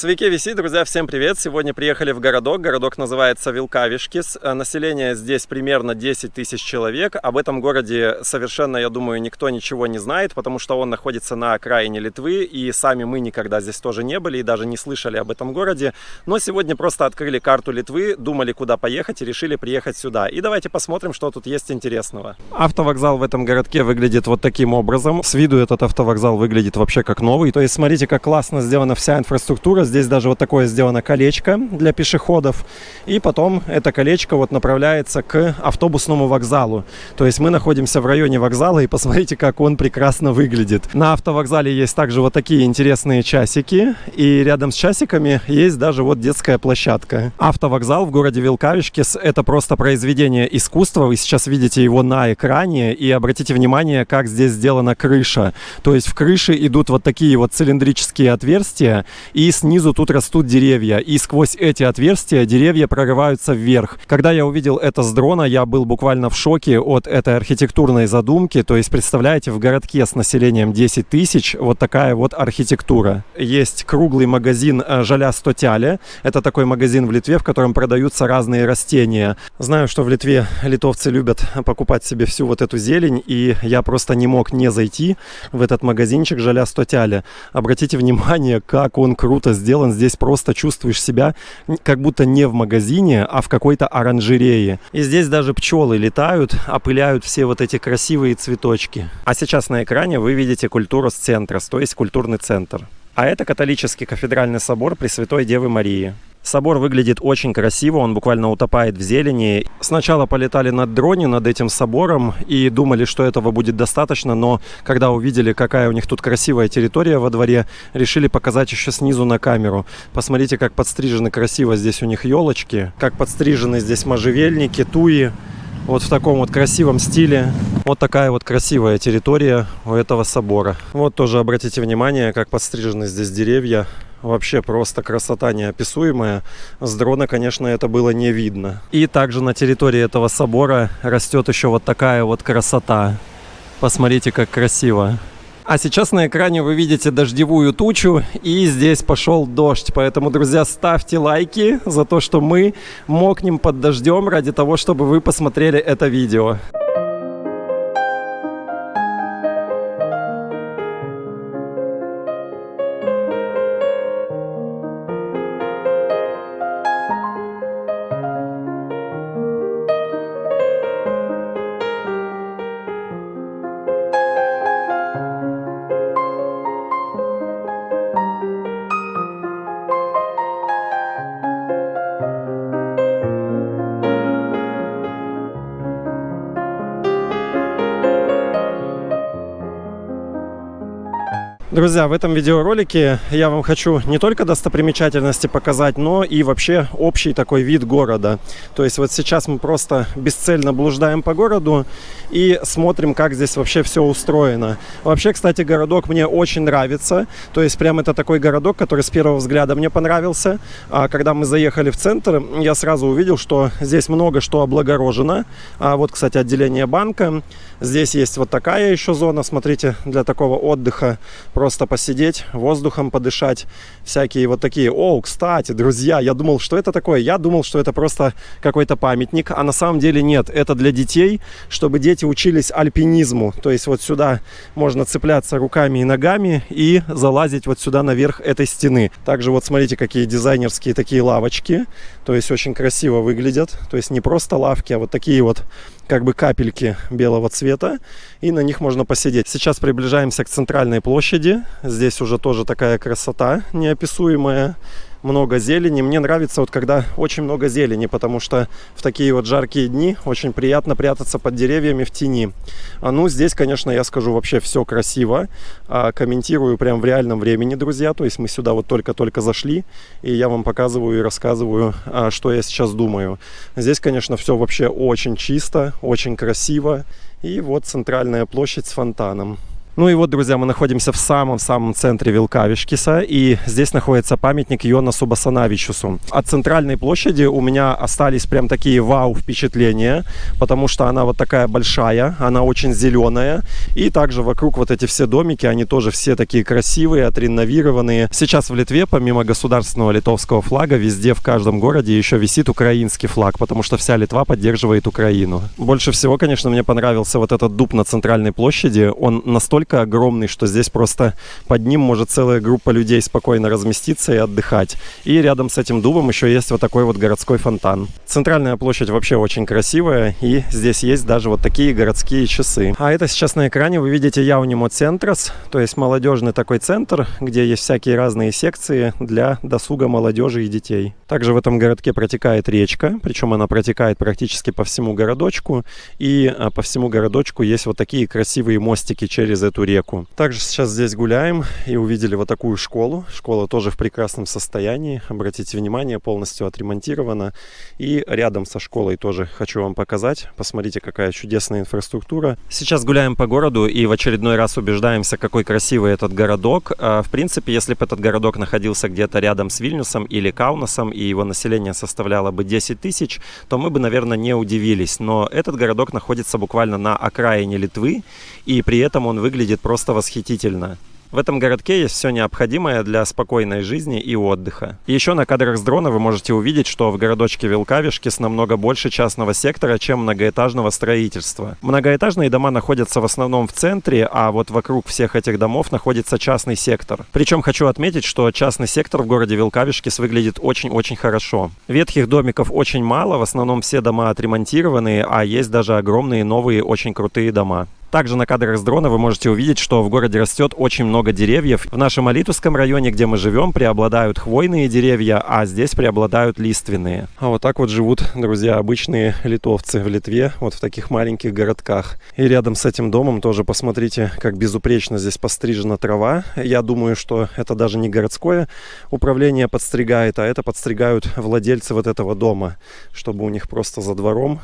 Свеки виси, друзья, всем привет! Сегодня приехали в городок. Городок называется Вилкавишкис. Э, население здесь примерно 10 тысяч человек. Об этом городе совершенно, я думаю, никто ничего не знает, потому что он находится на окраине Литвы, и сами мы никогда здесь тоже не были и даже не слышали об этом городе. Но сегодня просто открыли карту Литвы, думали, куда поехать, и решили приехать сюда. И давайте посмотрим, что тут есть интересного. Автовокзал в этом городке выглядит вот таким образом. С виду этот автовокзал выглядит вообще как новый. То есть смотрите, как классно сделана вся инфраструктура Здесь даже вот такое сделано колечко для пешеходов. И потом это колечко вот направляется к автобусному вокзалу. То есть мы находимся в районе вокзала и посмотрите, как он прекрасно выглядит. На автовокзале есть также вот такие интересные часики. И рядом с часиками есть даже вот детская площадка. Автовокзал в городе Вилкавишкис это просто произведение искусства. Вы сейчас видите его на экране. И обратите внимание, как здесь сделана крыша. То есть в крыше идут вот такие вот цилиндрические отверстия. И снизу снизу тут растут деревья, и сквозь эти отверстия деревья прорываются вверх. Когда я увидел это с дрона, я был буквально в шоке от этой архитектурной задумки. То есть, представляете, в городке с населением 10 тысяч вот такая вот архитектура. Есть круглый магазин э, Жаля Стотяля. Это такой магазин в Литве, в котором продаются разные растения. Знаю, что в Литве литовцы любят покупать себе всю вот эту зелень, и я просто не мог не зайти в этот магазинчик Жаля Стотяля. Обратите внимание, как он круто сделан сделан. Здесь просто чувствуешь себя как будто не в магазине, а в какой-то оранжерее. И здесь даже пчелы летают, опыляют все вот эти красивые цветочки. А сейчас на экране вы видите культуру с центра, то есть культурный центр. А это католический кафедральный собор Пресвятой Девы Марии. Собор выглядит очень красиво, он буквально утопает в зелени. Сначала полетали над дроне над этим собором и думали, что этого будет достаточно, но когда увидели, какая у них тут красивая территория во дворе, решили показать еще снизу на камеру. Посмотрите, как подстрижены красиво здесь у них елочки, как подстрижены здесь можжевельники, туи. Вот в таком вот красивом стиле. Вот такая вот красивая территория у этого собора. Вот тоже обратите внимание, как подстрижены здесь деревья. Вообще просто красота неописуемая. С дрона, конечно, это было не видно. И также на территории этого собора растет еще вот такая вот красота. Посмотрите, как красиво. А сейчас на экране вы видите дождевую тучу, и здесь пошел дождь. Поэтому, друзья, ставьте лайки за то, что мы мокнем под дождем ради того, чтобы вы посмотрели это видео. Друзья, в этом видеоролике я вам хочу не только достопримечательности показать, но и вообще общий такой вид города. То есть вот сейчас мы просто бесцельно блуждаем по городу и смотрим, как здесь вообще все устроено. Вообще, кстати, городок мне очень нравится. То есть прям это такой городок, который с первого взгляда мне понравился. А когда мы заехали в центр, я сразу увидел, что здесь много что облагорожено. А вот, кстати, отделение банка. Здесь есть вот такая еще зона, смотрите, для такого отдыха просто посидеть, воздухом подышать, всякие вот такие. О, кстати, друзья, я думал, что это такое? Я думал, что это просто какой-то памятник, а на самом деле нет. Это для детей, чтобы дети учились альпинизму. То есть вот сюда можно цепляться руками и ногами и залазить вот сюда наверх этой стены. Также вот смотрите, какие дизайнерские такие лавочки. То есть очень красиво выглядят. То есть не просто лавки, а вот такие вот как бы капельки белого цвета, и на них можно посидеть. Сейчас приближаемся к центральной площади. Здесь уже тоже такая красота неописуемая много зелени. Мне нравится вот когда очень много зелени, потому что в такие вот жаркие дни очень приятно прятаться под деревьями в тени. А ну, здесь, конечно, я скажу, вообще все красиво. А, комментирую прям в реальном времени, друзья. То есть мы сюда вот только-только зашли, и я вам показываю и рассказываю, а, что я сейчас думаю. Здесь, конечно, все вообще очень чисто, очень красиво. И вот центральная площадь с фонтаном. Ну и вот, друзья, мы находимся в самом-самом центре Вилкавишкиса, и здесь находится памятник Йонасу Басанавичусу. От центральной площади у меня остались прям такие вау впечатления, потому что она вот такая большая, она очень зеленая, и также вокруг вот эти все домики, они тоже все такие красивые, отреновированные. Сейчас в Литве, помимо государственного литовского флага, везде в каждом городе еще висит украинский флаг, потому что вся Литва поддерживает Украину. Больше всего, конечно, мне понравился вот этот дуб на центральной площади. Он настолько настолько огромный, что здесь просто под ним может целая группа людей спокойно разместиться и отдыхать. И рядом с этим дубом еще есть вот такой вот городской фонтан. Центральная площадь вообще очень красивая, и здесь есть даже вот такие городские часы. А это сейчас на экране вы видите Яунимо Центрас, то есть молодежный такой центр, где есть всякие разные секции для досуга молодежи и детей. Также в этом городке протекает речка, причем она протекает практически по всему городочку, и а, по всему городочку есть вот такие красивые мостики через эту реку. Также сейчас здесь гуляем и увидели вот такую школу. Школа тоже в прекрасном состоянии. Обратите внимание, полностью отремонтирована. И рядом со школой тоже хочу вам показать. Посмотрите, какая чудесная инфраструктура. Сейчас гуляем по городу и в очередной раз убеждаемся, какой красивый этот городок. А, в принципе, если бы этот городок находился где-то рядом с Вильнюсом или Каунасом, и его население составляло бы 10 тысяч, то мы бы, наверное, не удивились. Но этот городок находится буквально на окраине Литвы, и при этом он выглядит выглядит просто восхитительно. В этом городке есть все необходимое для спокойной жизни и отдыха. еще на кадрах с дрона вы можете увидеть, что в городочке Вилкавишкис намного больше частного сектора, чем многоэтажного строительства. Многоэтажные дома находятся в основном в центре, а вот вокруг всех этих домов находится частный сектор. Причем хочу отметить, что частный сектор в городе Вилкавишкис выглядит очень-очень хорошо. Ветхих домиков очень мало, в основном все дома отремонтированные, а есть даже огромные новые очень крутые дома. Также на кадрах с дрона вы можете увидеть, что в городе растет очень много деревьев. В нашем Алитусском районе, где мы живем, преобладают хвойные деревья, а здесь преобладают лиственные. А вот так вот живут, друзья, обычные литовцы в Литве, вот в таких маленьких городках. И рядом с этим домом тоже посмотрите, как безупречно здесь пострижена трава. Я думаю, что это даже не городское управление подстригает, а это подстригают владельцы вот этого дома, чтобы у них просто за двором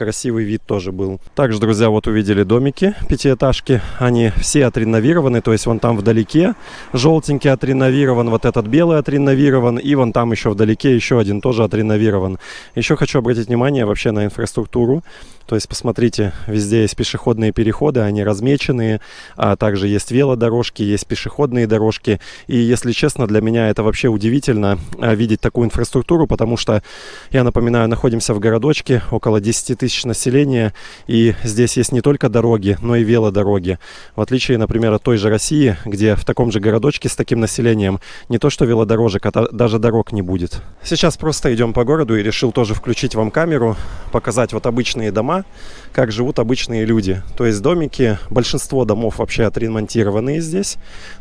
красивый вид тоже был. Также, друзья, вот увидели домики пятиэтажки. Они все отреновированы, то есть вон там вдалеке желтенький отреновирован, вот этот белый отреновирован, и вон там еще вдалеке еще один тоже отреновирован. Еще хочу обратить внимание вообще на инфраструктуру. То есть, посмотрите, везде есть пешеходные переходы, они размеченные, а также есть велодорожки, есть пешеходные дорожки. И, если честно, для меня это вообще удивительно а, видеть такую инфраструктуру, потому что, я напоминаю, находимся в городочке, около 10 тысяч населения, и здесь есть не только дороги, но и велодороги. В отличие, например, от той же России, где в таком же городочке с таким населением не то что велодорожек, а даже дорог не будет. Сейчас просто идем по городу и решил тоже включить вам камеру, показать вот обычные дома, как живут обычные люди. То есть домики, большинство домов вообще отремонтированные здесь.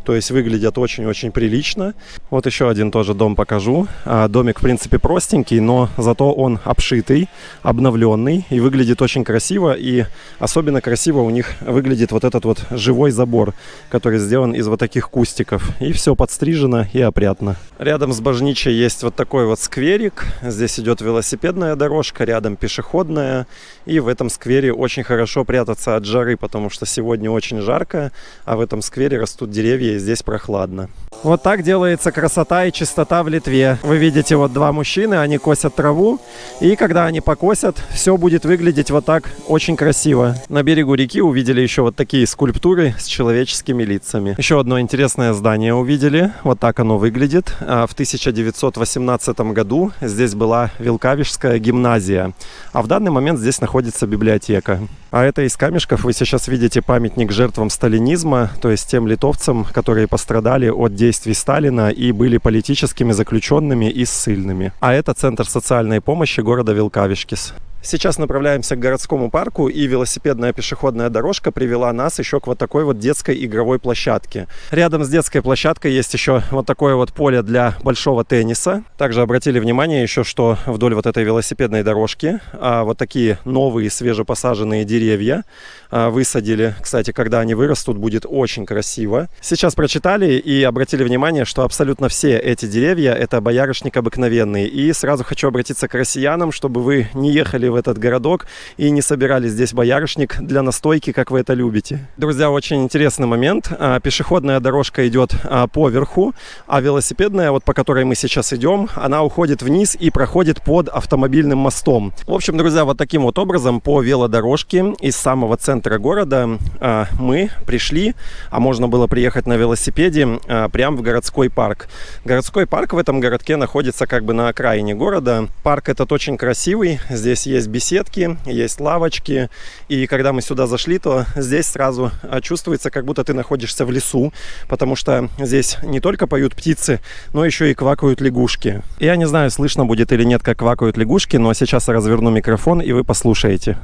То есть выглядят очень-очень прилично. Вот еще один тоже дом покажу. А, домик, в принципе, простенький, но зато он обшитый, обновленный и выглядит очень красиво. И особенно красиво у них выглядит вот этот вот живой забор, который сделан из вот таких кустиков. И все подстрижено и опрятно. Рядом с Божничей есть вот такой вот скверик. Здесь идет велосипедная дорожка, рядом пешеходная. И в этом сквере очень хорошо прятаться от жары, потому что сегодня очень жарко, а в этом сквере растут деревья и здесь прохладно. Вот так делается красота и чистота в Литве. Вы видите вот два мужчины, они косят траву, и когда они покосят, все будет выглядеть вот так очень красиво. На берегу реки увидели еще вот такие скульптуры с человеческими лицами. Еще одно интересное здание увидели, вот так оно выглядит. А в 1918 году здесь была Вилкавишская гимназия, а в данный момент здесь находится библиотека. А это из камешков вы сейчас видите памятник жертвам сталинизма, то есть тем литовцам, которые пострадали от действий Сталина и были политическими заключенными и ссыльными. А это Центр социальной помощи города Вилкавишкис. Сейчас направляемся к городскому парку, и велосипедная пешеходная дорожка привела нас еще к вот такой вот детской игровой площадке. Рядом с детской площадкой есть еще вот такое вот поле для большого тенниса. Также обратили внимание еще, что вдоль вот этой велосипедной дорожки а, вот такие новые свежепосаженные деревья а, высадили. Кстати, когда они вырастут, будет очень красиво. Сейчас прочитали и обратили внимание, что абсолютно все эти деревья это боярышник обыкновенный. И сразу хочу обратиться к россиянам, чтобы вы не ехали в этот городок и не собирали здесь боярышник для настойки, как вы это любите. Друзья, очень интересный момент. А, пешеходная дорожка идет а, по верху, а велосипедная, вот по которой мы сейчас идем, она уходит вниз и проходит под автомобильным мостом. В общем, друзья, вот таким вот образом по велодорожке из самого центра города а, мы пришли, а можно было приехать на велосипеде прямо в городской парк. Городской парк в этом городке находится как бы на окраине города. Парк этот очень красивый, здесь есть беседки, есть лавочки, и когда мы сюда зашли, то здесь сразу чувствуется, как будто ты находишься в лесу, потому что здесь не только поют птицы, но еще и квакают лягушки. Я не знаю, слышно будет или нет, как квакают лягушки, но сейчас я разверну микрофон, и вы послушаете.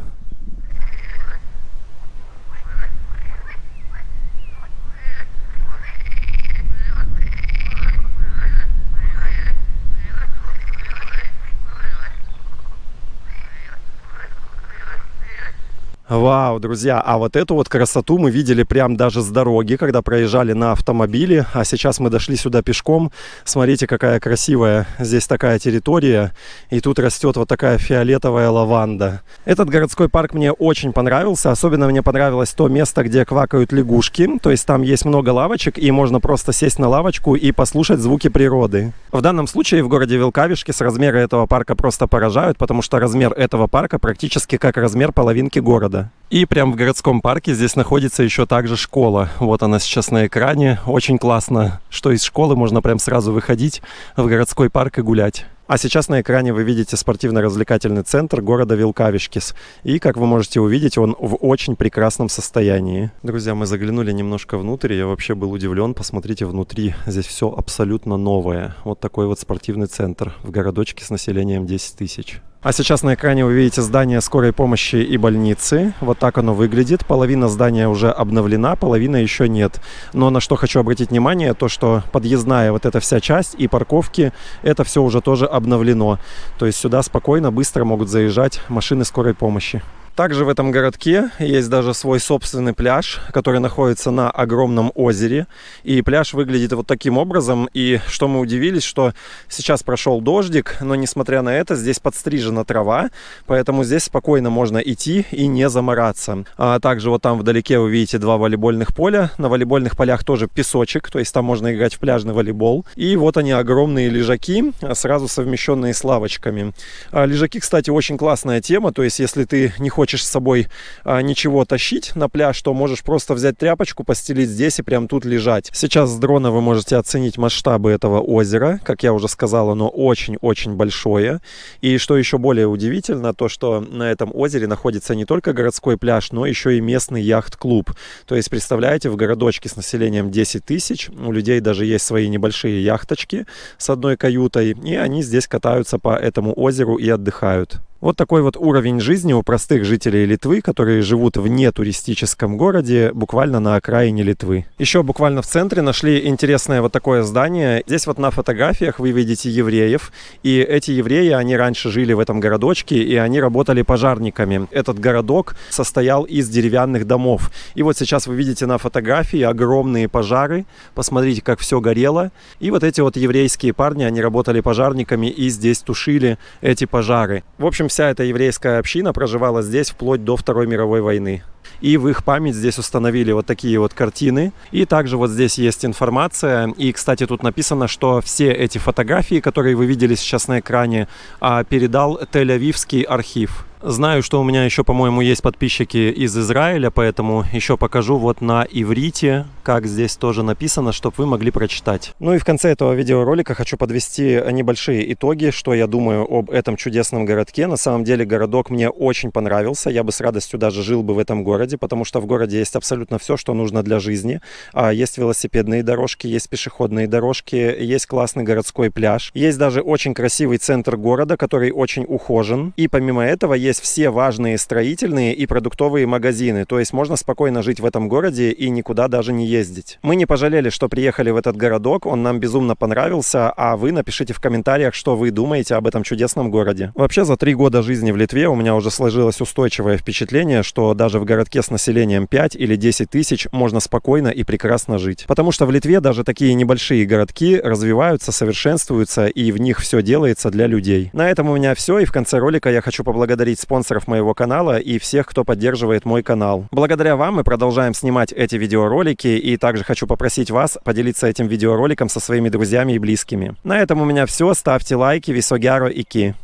Вау, друзья, а вот эту вот красоту мы видели прям даже с дороги, когда проезжали на автомобиле, а сейчас мы дошли сюда пешком. Смотрите, какая красивая здесь такая территория, и тут растет вот такая фиолетовая лаванда. Этот городской парк мне очень понравился, особенно мне понравилось то место, где квакают лягушки, то есть там есть много лавочек, и можно просто сесть на лавочку и послушать звуки природы. В данном случае в городе Вилкавишки с размера этого парка просто поражают, потому что размер этого парка практически как размер половинки города И прямо в городском парке здесь находится еще также школа. Вот она сейчас на экране. Очень классно, что из школы можно прям сразу выходить в городской парк и гулять. А сейчас на экране вы видите спортивно-развлекательный центр города Вилкавишкис. И, как вы можете увидеть, он в очень прекрасном состоянии. Друзья, мы заглянули немножко внутрь. Я вообще был удивлен. Посмотрите внутри. Здесь все абсолютно новое. Вот такой вот спортивный центр в городочке с населением 10 тысяч. А сейчас на экране вы видите здание скорой помощи и больницы. Вот так оно выглядит. Половина здания уже обновлена, половина еще нет. Но на что хочу обратить внимание, то что подъездная вот эта вся часть и парковки, это все уже тоже обновлено. То есть сюда спокойно, быстро могут заезжать машины скорой помощи. Также в этом городке есть даже свой собственный пляж, который находится на огромном озере. И пляж выглядит вот таким образом. И что мы удивились, что сейчас прошел дождик, но несмотря на это, здесь подстрижена трава, поэтому здесь спокойно можно идти и не замораться. А также вот там вдалеке вы видите два волейбольных поля. На волейбольных полях тоже песочек, то есть там можно играть в пляжный волейбол. И вот они огромные лежаки, сразу совмещенные с лавочками. А лежаки, кстати, очень классная тема, то есть если ты не хочешь хочешь с собой а, ничего тащить на пляж, то можешь просто взять тряпочку, постелить здесь и прям тут лежать. Сейчас с дрона вы можете оценить масштабы этого озера. Как я уже сказал, оно очень-очень большое. И что еще более удивительно, то что на этом озере находится не только городской пляж, но еще и местный яхт-клуб. То есть, представляете, в городочке с населением 10 тысяч, у людей даже есть свои небольшие яхточки с одной каютой, и они здесь катаются по этому озеру и отдыхают. Вот такой вот уровень жизни у простых жителей Литвы, которые живут в нетуристическом городе, буквально на окраине Литвы. Еще буквально в центре нашли интересное вот такое здание. Здесь вот на фотографиях вы видите евреев, и эти евреи, они раньше жили в этом городочке, и они работали пожарниками. Этот городок состоял из деревянных домов. И вот сейчас вы видите на фотографии огромные пожары. Посмотрите, как все горело. И вот эти вот еврейские парни, они работали пожарниками и здесь тушили эти пожары. В общем, вся эта еврейская община проживала здесь вплоть до Второй мировой войны. И в их память здесь установили вот такие вот картины. И также вот здесь есть информация. И, кстати, тут написано, что все эти фотографии, которые вы видели сейчас на экране, а, передал Тель-Авивский архив. Знаю, что у меня еще, по-моему, есть подписчики из Израиля, поэтому еще покажу вот на иврите, как здесь тоже написано, чтобы вы могли прочитать. Ну и в конце этого видеоролика хочу подвести небольшие итоги, что я думаю об этом чудесном городке. На самом деле городок мне очень понравился, я бы с радостью даже жил бы в этом городе, потому что в городе есть абсолютно все, что нужно для жизни. А, есть велосипедные дорожки, есть пешеходные дорожки, есть классный городской пляж, есть даже очень красивый центр города, который очень ухожен. И помимо этого есть есть все важные строительные и продуктовые магазины, то есть можно спокойно жить в этом городе и никуда даже не ездить. Мы не пожалели, что приехали в этот городок, он нам безумно понравился, а вы напишите в комментариях, что вы думаете об этом чудесном городе. Вообще, за три года жизни в Литве у меня уже сложилось устойчивое впечатление, что даже в городке с населением 5 или 10 тысяч можно спокойно и прекрасно жить. Потому что в Литве даже такие небольшие городки развиваются, совершенствуются, и в них все делается для людей. На этом у меня все, и в конце ролика я хочу поблагодарить поблагодарить спонсоров моего канала и всех, кто поддерживает мой канал. Благодаря вам мы продолжаем снимать эти видеоролики и также хочу попросить вас поделиться этим видеороликом со своими друзьями и близкими. На этом у меня все. Ставьте лайки, висогяро и ки.